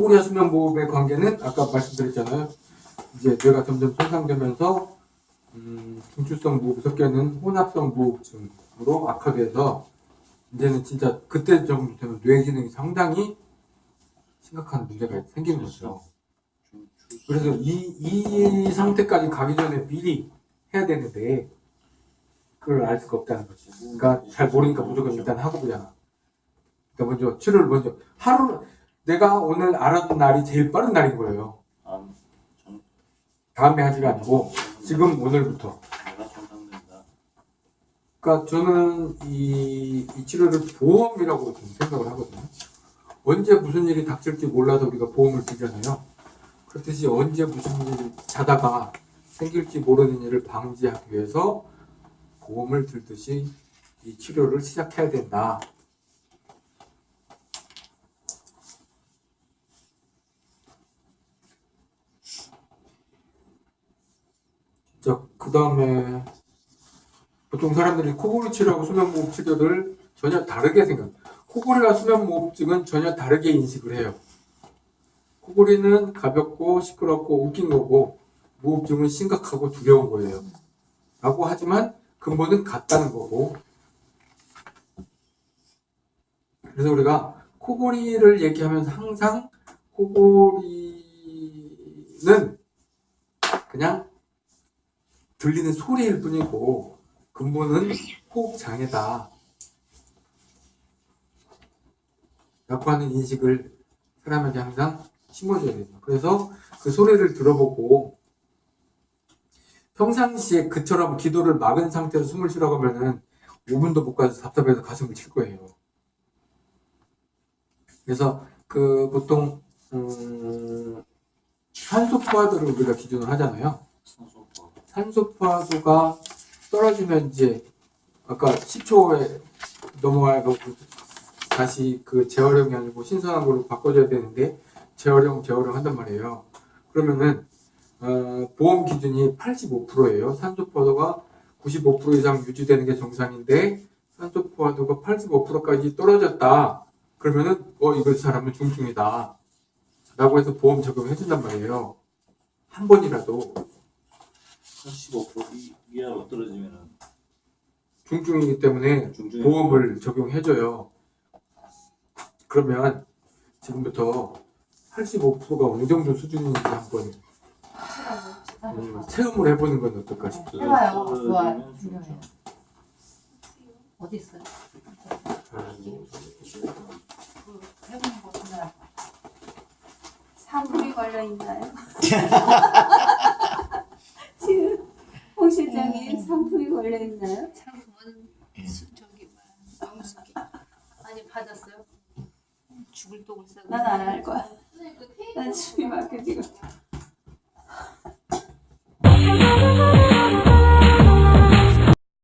코골이와 수면 무호흡의 관계는 아까 말씀드렸잖아요. 이제 뇌가 점점 손상되면서 음, 중추성 무호흡 섞여있는 혼합성 무호흡증으로 악화돼서 이제는 진짜 그때 정도 되면 뇌 기능이 상당히 심각한 문제가 생기는 거죠. 그래서 이, 이 상태까지 가기 전에 미리 해야 되는데 그걸 알 수가 없다는 거지. 그러니까 잘 모르니까 무조건 일단 하고 보잖아. 그러니까 먼저 치료를 먼저 하루 내가 오늘 알았던 날이 제일 빠른 날인 거예요. 아, 전 다음에 하지가 아니고 지금 오늘부터. 그러니까 저는 이, 이 치료를 보험이라고 좀 생각을 하거든요. 언제 무슨 일이 닥칠지 몰라서 우리가 보험을 들잖아요. 그렇듯이 언제 무슨 일이 자다가 생길지 모르는 일을 방지하기 위해서 보험을 들듯이 이 치료를 시작해야 된다. 자, 그 다음에 보통 사람들이 코골이 치료하고 수면무호흡 치료를 전혀 다르게 생각. 코골이와 수면무호흡증은 전혀 다르게 인식을 해요. 코골이는 가볍고 시끄럽고 웃긴 거고 무호흡증은 심각하고 두려운 거예요. 라고 하지만 근본은 같다는 거고. 그래서 우리가 코골이를 얘기하면서 항상 코골이는 들리는 소리일 뿐이고 근본은 호흡 장애다. 라고 하는 인식을 사람에게 항상 심어줘야 됩니다. 그래서 그 소리를 들어보고 평상시에 그처럼 기도를 막은 상태로 숨을 쉬라고 하면은 5분도 못 가서 답답해서 가슴을 칠 거예요. 그래서 그 보통 음, 산소 포화도를 우리가 기준으로 하잖아요. 산소포. 산소 포화도가 떨어지면 이제 아까 10초에 넘어가고 다시 그 재활용이 아니고 신선한 걸로 바꿔줘야 되는데 재활용 재활용 한단 말이에요. 그러면은 어, 보험 기준이 85%예요. 산소 포화도가 95% 이상 유지되는 게 정상인데 산소 포화도가 85%까지 떨어졌다. 그러면은 어 이거 사람은 중증이다. 라고 해서 보험 적용해 준단 말이에요. 한 번이라도 85% 이- 이하로 떨어지면은 중증이기 때문에 중증 보험을 적용해줘요. 그러면 지금부터 85%가 어느 정도 수준인지 한번 음, 체험을 해보는 건 어떨까 싶어요. 해봐요. 좋아요. 떨어지면 중증. 어디 있어요? 아, 그 해보는 거 보면 상품이 걸려 있나요? 지금 홍 실장님 음. 상품이 걸려 있나요? 상품은 수- 저기 뭐야 너무 쉽게 많이 받았어요. 죽을 독을 싸고. 난안할 거야. 난 숨이 막혀 지금.